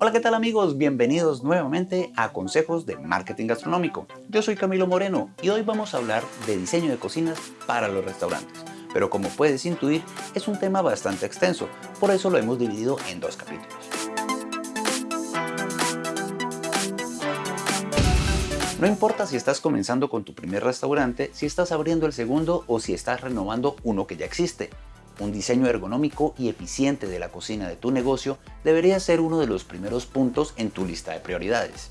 Hola, ¿qué tal amigos? Bienvenidos nuevamente a Consejos de Marketing Gastronómico. Yo soy Camilo Moreno y hoy vamos a hablar de diseño de cocinas para los restaurantes. Pero como puedes intuir, es un tema bastante extenso, por eso lo hemos dividido en dos capítulos. No importa si estás comenzando con tu primer restaurante, si estás abriendo el segundo o si estás renovando uno que ya existe. Un diseño ergonómico y eficiente de la cocina de tu negocio debería ser uno de los primeros puntos en tu lista de prioridades.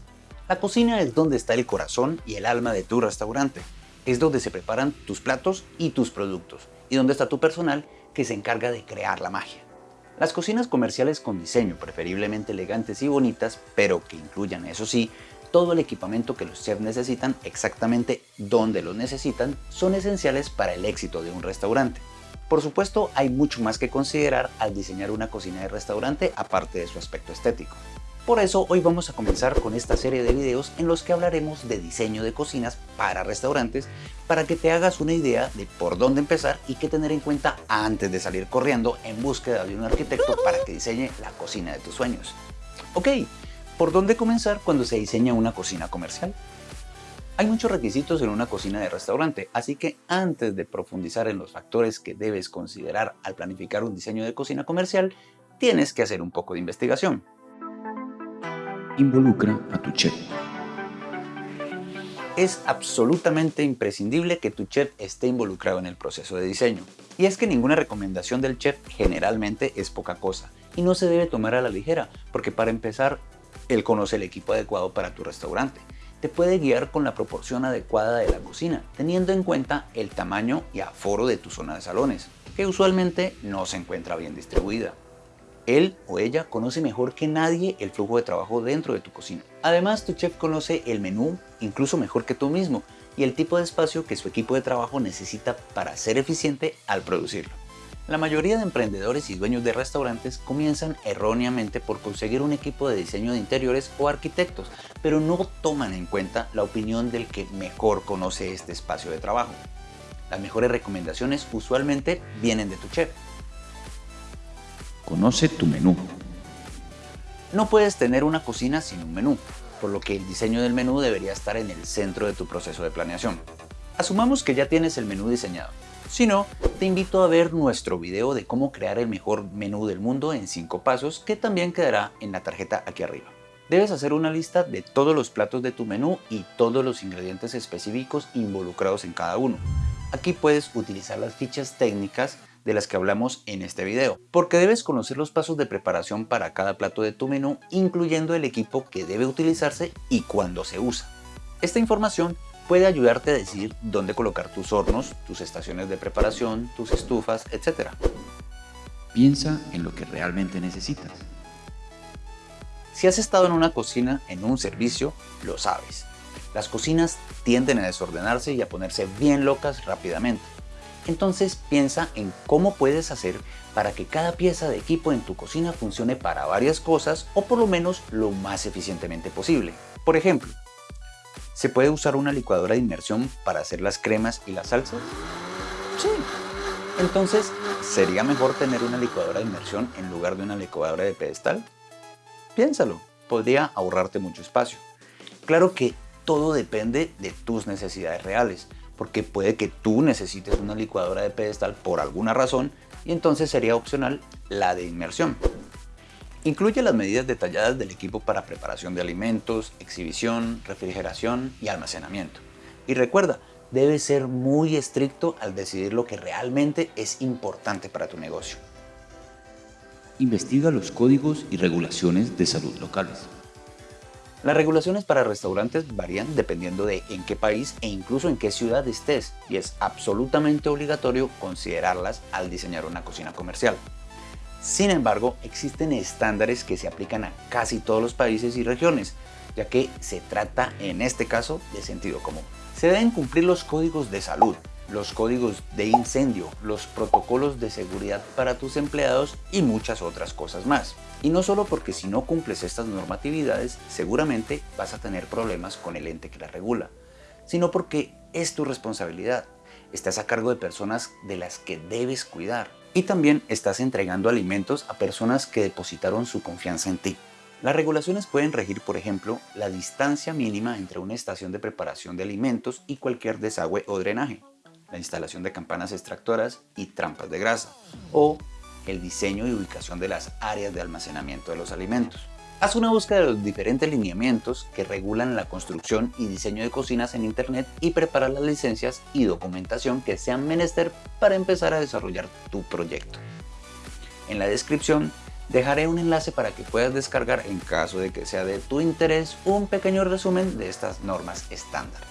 La cocina es donde está el corazón y el alma de tu restaurante. Es donde se preparan tus platos y tus productos, y donde está tu personal que se encarga de crear la magia. Las cocinas comerciales con diseño preferiblemente elegantes y bonitas, pero que incluyan, eso sí, todo el equipamiento que los chefs necesitan exactamente donde lo necesitan, son esenciales para el éxito de un restaurante. Por supuesto, hay mucho más que considerar al diseñar una cocina de restaurante aparte de su aspecto estético. Por eso hoy vamos a comenzar con esta serie de videos en los que hablaremos de diseño de cocinas para restaurantes para que te hagas una idea de por dónde empezar y qué tener en cuenta antes de salir corriendo en búsqueda de un arquitecto para que diseñe la cocina de tus sueños. Ok, ¿por dónde comenzar cuando se diseña una cocina comercial? Hay muchos requisitos en una cocina de restaurante, así que antes de profundizar en los factores que debes considerar al planificar un diseño de cocina comercial, tienes que hacer un poco de investigación. Involucra a tu chef. Es absolutamente imprescindible que tu chef esté involucrado en el proceso de diseño. Y es que ninguna recomendación del chef generalmente es poca cosa y no se debe tomar a la ligera, porque para empezar, él conoce el equipo adecuado para tu restaurante te puede guiar con la proporción adecuada de la cocina, teniendo en cuenta el tamaño y aforo de tu zona de salones, que usualmente no se encuentra bien distribuida. Él o ella conoce mejor que nadie el flujo de trabajo dentro de tu cocina. Además, tu chef conoce el menú incluso mejor que tú mismo y el tipo de espacio que su equipo de trabajo necesita para ser eficiente al producirlo. La mayoría de emprendedores y dueños de restaurantes comienzan erróneamente por conseguir un equipo de diseño de interiores o arquitectos, pero no toman en cuenta la opinión del que mejor conoce este espacio de trabajo. Las mejores recomendaciones usualmente vienen de tu chef. Conoce tu menú. No puedes tener una cocina sin un menú, por lo que el diseño del menú debería estar en el centro de tu proceso de planeación. Asumamos que ya tienes el menú diseñado. Si no, te invito a ver nuestro video de cómo crear el mejor menú del mundo en 5 pasos que también quedará en la tarjeta aquí arriba. Debes hacer una lista de todos los platos de tu menú y todos los ingredientes específicos involucrados en cada uno. Aquí puedes utilizar las fichas técnicas de las que hablamos en este video, porque debes conocer los pasos de preparación para cada plato de tu menú, incluyendo el equipo que debe utilizarse y cuándo se usa. Esta información puede ayudarte a decidir dónde colocar tus hornos, tus estaciones de preparación, tus estufas, etc. Piensa en lo que realmente necesitas. Si has estado en una cocina en un servicio, lo sabes. Las cocinas tienden a desordenarse y a ponerse bien locas rápidamente. Entonces piensa en cómo puedes hacer para que cada pieza de equipo en tu cocina funcione para varias cosas o por lo menos lo más eficientemente posible. Por ejemplo, ¿Se puede usar una licuadora de inmersión para hacer las cremas y las salsas? Sí. Entonces, ¿sería mejor tener una licuadora de inmersión en lugar de una licuadora de pedestal? Piénsalo, podría ahorrarte mucho espacio. Claro que todo depende de tus necesidades reales, porque puede que tú necesites una licuadora de pedestal por alguna razón y entonces sería opcional la de inmersión. Incluye las medidas detalladas del equipo para preparación de alimentos, exhibición, refrigeración y almacenamiento. Y recuerda, debes ser muy estricto al decidir lo que realmente es importante para tu negocio. Investiga los códigos y regulaciones de salud locales. Las regulaciones para restaurantes varían dependiendo de en qué país e incluso en qué ciudad estés y es absolutamente obligatorio considerarlas al diseñar una cocina comercial. Sin embargo, existen estándares que se aplican a casi todos los países y regiones, ya que se trata en este caso de sentido común. Se deben cumplir los códigos de salud, los códigos de incendio, los protocolos de seguridad para tus empleados y muchas otras cosas más. Y no solo porque si no cumples estas normatividades, seguramente vas a tener problemas con el ente que las regula, sino porque es tu responsabilidad. Estás a cargo de personas de las que debes cuidar Y también estás entregando alimentos a personas que depositaron su confianza en ti. Las regulaciones pueden regir, por ejemplo, la distancia mínima entre una estación de preparación de alimentos y cualquier desagüe o drenaje, la instalación de campanas extractoras y trampas de grasa, o el diseño y ubicación de las áreas de almacenamiento de los alimentos. Haz una búsqueda de los diferentes lineamientos que regulan la construcción y diseño de cocinas en Internet y prepara las licencias y documentación que sean menester para empezar a desarrollar tu proyecto. En la descripción Dejaré un enlace para que puedas descargar, en caso de que sea de tu interés, un pequeño resumen de estas normas estándar.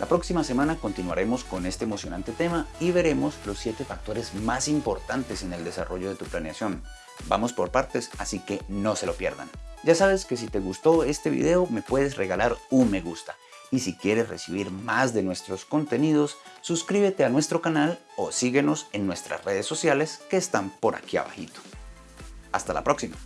La próxima semana continuaremos con este emocionante tema y veremos los 7 factores más importantes en el desarrollo de tu planeación. Vamos por partes, así que no se lo pierdan. Ya sabes que si te gustó este video me puedes regalar un me gusta. Y si quieres recibir más de nuestros contenidos, suscríbete a nuestro canal o síguenos en nuestras redes sociales que están por aquí abajito. Hasta la próxima.